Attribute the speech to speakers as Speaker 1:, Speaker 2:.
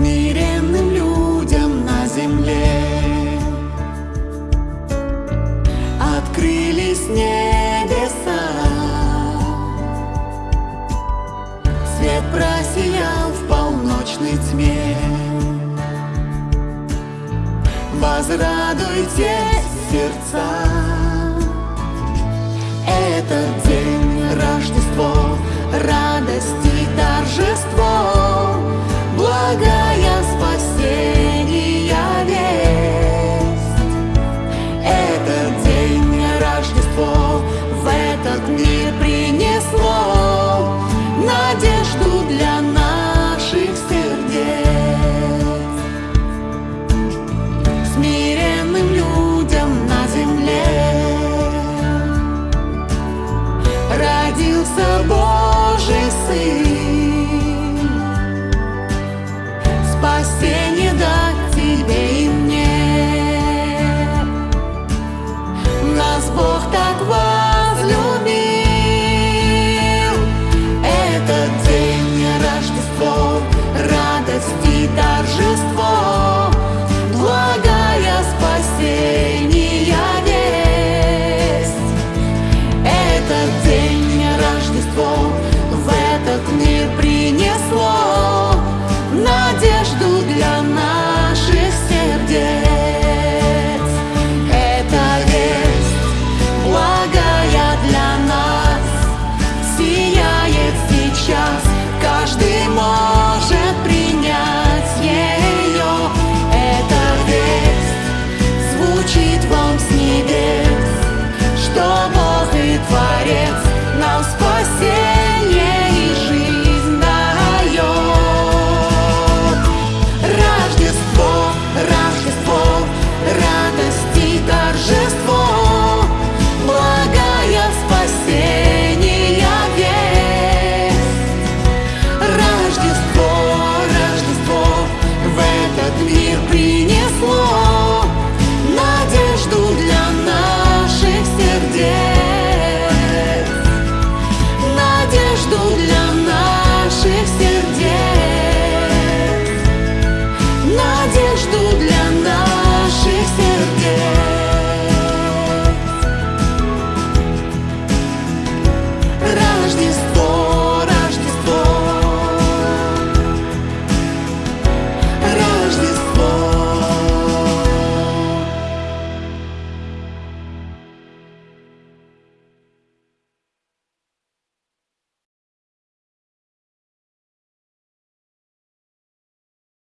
Speaker 1: смиренным людям на земле. Открылись небеса. Свет просиял в полночной тьме. Возрадуйте сердца. Этот народився Божий Сын. Спасение жду.